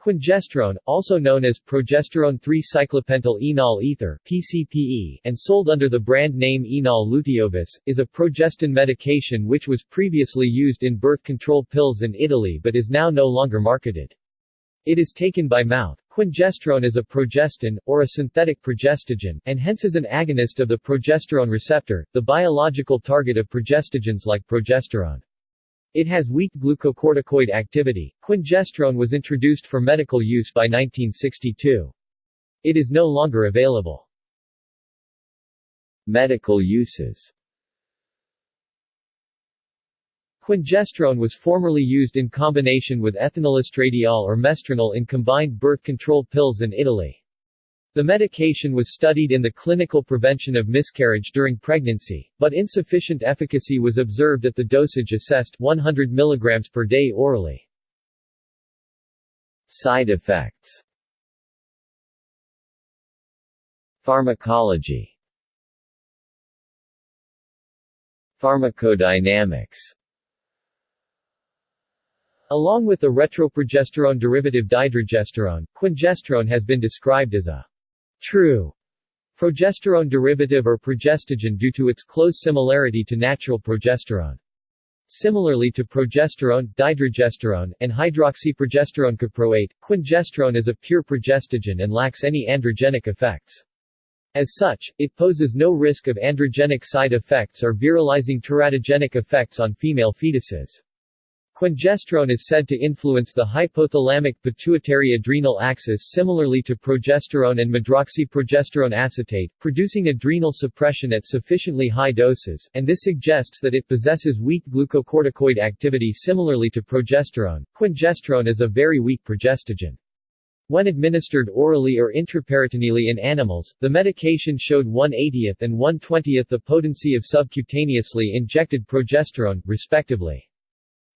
Quingestrone, also known as progesterone 3-cyclopentyl enol ether (PCPE) and sold under the brand name Enol Luteovis, is a progestin medication which was previously used in birth control pills in Italy but is now no longer marketed. It is taken by mouth. Quingestrone is a progestin, or a synthetic progestogen, and hence is an agonist of the progesterone receptor, the biological target of progestogens like progesterone. It has weak glucocorticoid activity. Quingestrone was introduced for medical use by 1962. It is no longer available. Medical uses Quingestrone was formerly used in combination with ethinylestradiol or mestranol in combined birth control pills in Italy. The medication was studied in the clinical prevention of miscarriage during pregnancy, but insufficient efficacy was observed at the dosage assessed 100 mg per day orally. Side effects. Pharmacology. Pharmacodynamics. Along with the retroprogesterone derivative dydrogesterone, quingestrone has been described as a True progesterone derivative or progestogen due to its close similarity to natural progesterone. Similarly to progesterone, dydrogesterone, and hydroxyprogesterone caproate, quingestrone is a pure progestogen and lacks any androgenic effects. As such, it poses no risk of androgenic side effects or virilizing teratogenic effects on female fetuses. Quingestrone is said to influence the hypothalamic pituitary adrenal axis similarly to progesterone and medroxyprogesterone acetate, producing adrenal suppression at sufficiently high doses, and this suggests that it possesses weak glucocorticoid activity similarly to progesterone. Quingestrone is a very weak progestogen. When administered orally or intraperitoneally in animals, the medication showed 1/80th and 1/20th the potency of subcutaneously injected progesterone, respectively.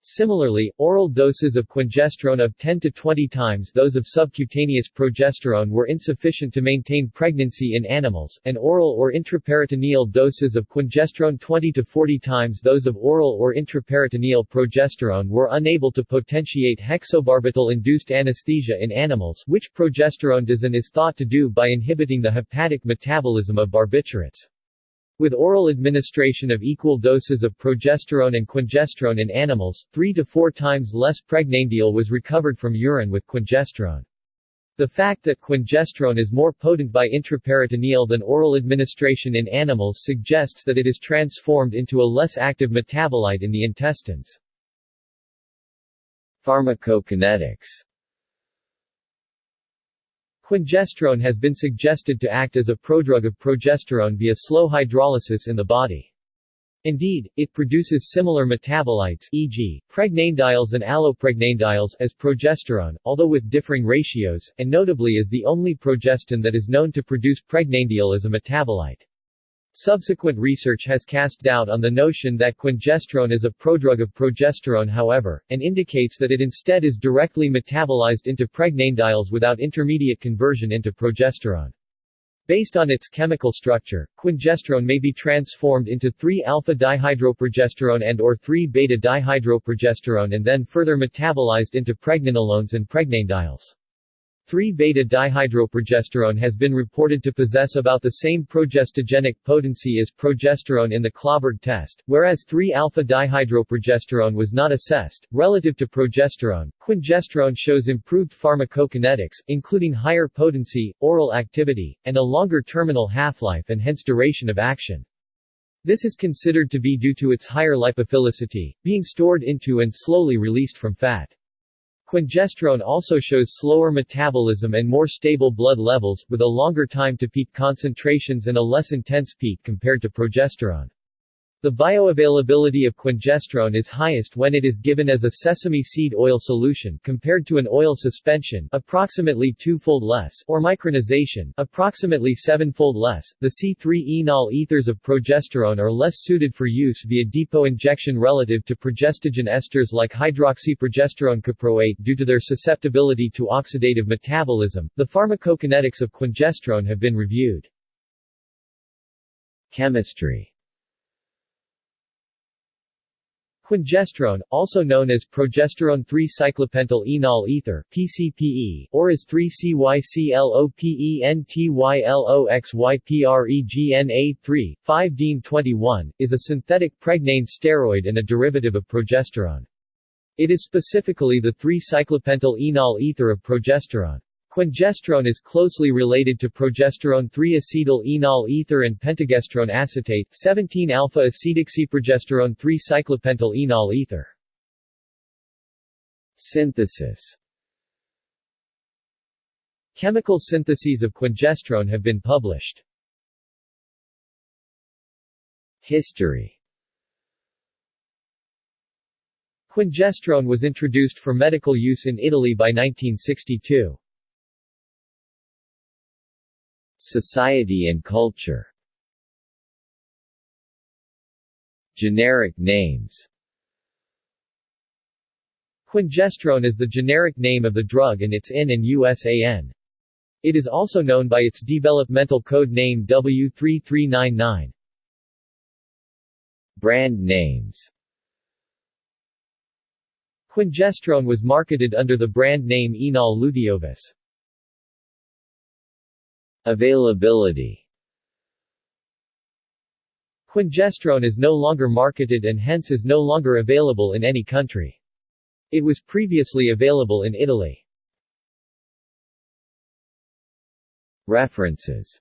Similarly, oral doses of quingestrone of 10 to 20 times those of subcutaneous progesterone were insufficient to maintain pregnancy in animals, and oral or intraperitoneal doses of quingestrone 20 to 40 times those of oral or intraperitoneal progesterone were unable to potentiate hexobarbital-induced anesthesia in animals which progesterone does and is thought to do by inhibiting the hepatic metabolism of barbiturates. With oral administration of equal doses of progesterone and quingestrone in animals, 3 to 4 times less pregnenolone was recovered from urine with quingestrone. The fact that quingestrone is more potent by intraperitoneal than oral administration in animals suggests that it is transformed into a less active metabolite in the intestines. Pharmacokinetics Quingestrone has been suggested to act as a prodrug of progesterone via slow hydrolysis in the body. Indeed, it produces similar metabolites e.g., pregnanediols and allopregnanediols as progesterone, although with differing ratios, and notably is the only progestin that is known to produce pregnanediol as a metabolite. Subsequent research has cast doubt on the notion that quingestrone is a prodrug of progesterone however, and indicates that it instead is directly metabolized into pregnanediols without intermediate conversion into progesterone. Based on its chemical structure, quingestrone may be transformed into 3-alpha-dihydroprogesterone and or 3-beta-dihydroprogesterone and then further metabolized into pregnenolones and pregnanediols. 3-beta-dihydroprogesterone has been reported to possess about the same progestogenic potency as progesterone in the Clauberg test, whereas 3-alpha-dihydroprogesterone was not assessed. Relative to progesterone, quingestrone shows improved pharmacokinetics, including higher potency, oral activity, and a longer terminal half-life and hence duration of action. This is considered to be due to its higher lipophilicity, being stored into and slowly released from fat. Quingestrone also shows slower metabolism and more stable blood levels, with a longer time to peak concentrations and a less intense peak compared to progesterone. The bioavailability of quingestrone is highest when it is given as a sesame seed oil solution compared to an oil suspension approximately two-fold less or micronization approximately seven-fold less. The C3-enol ethers of progesterone are less suited for use via depot injection relative to progestogen esters like hydroxyprogesterone caproate due to their susceptibility to oxidative metabolism. The pharmacokinetics of quingestrone have been reviewed. Chemistry Quingestrone, also known as progesterone 3-cyclopentyl enol ether (PCPE) or as 3-CYCLOPENTYLOXYPREGNA3, 5-DIN21, is a synthetic pregnane steroid and a derivative of progesterone. It is specifically the 3-cyclopentyl enol ether of progesterone. Quingestrone is closely related to progesterone 3-acetyl enol ether and pentagestrone acetate 17-alpha-acetoxyprogesterone 3-cyclopentyl enol ether. Synthesis Chemical syntheses of quingestrone have been published. History Quingestrone was introduced for medical use in Italy by 1962. Society and culture Generic names Quingestrone is the generic name of the drug and its INN and USAN. It is also known by its developmental code name W3399. Brand names Quingestrone was marketed under the brand name Enol Luteovis. Availability Quingestrone is no longer marketed and hence is no longer available in any country. It was previously available in Italy. References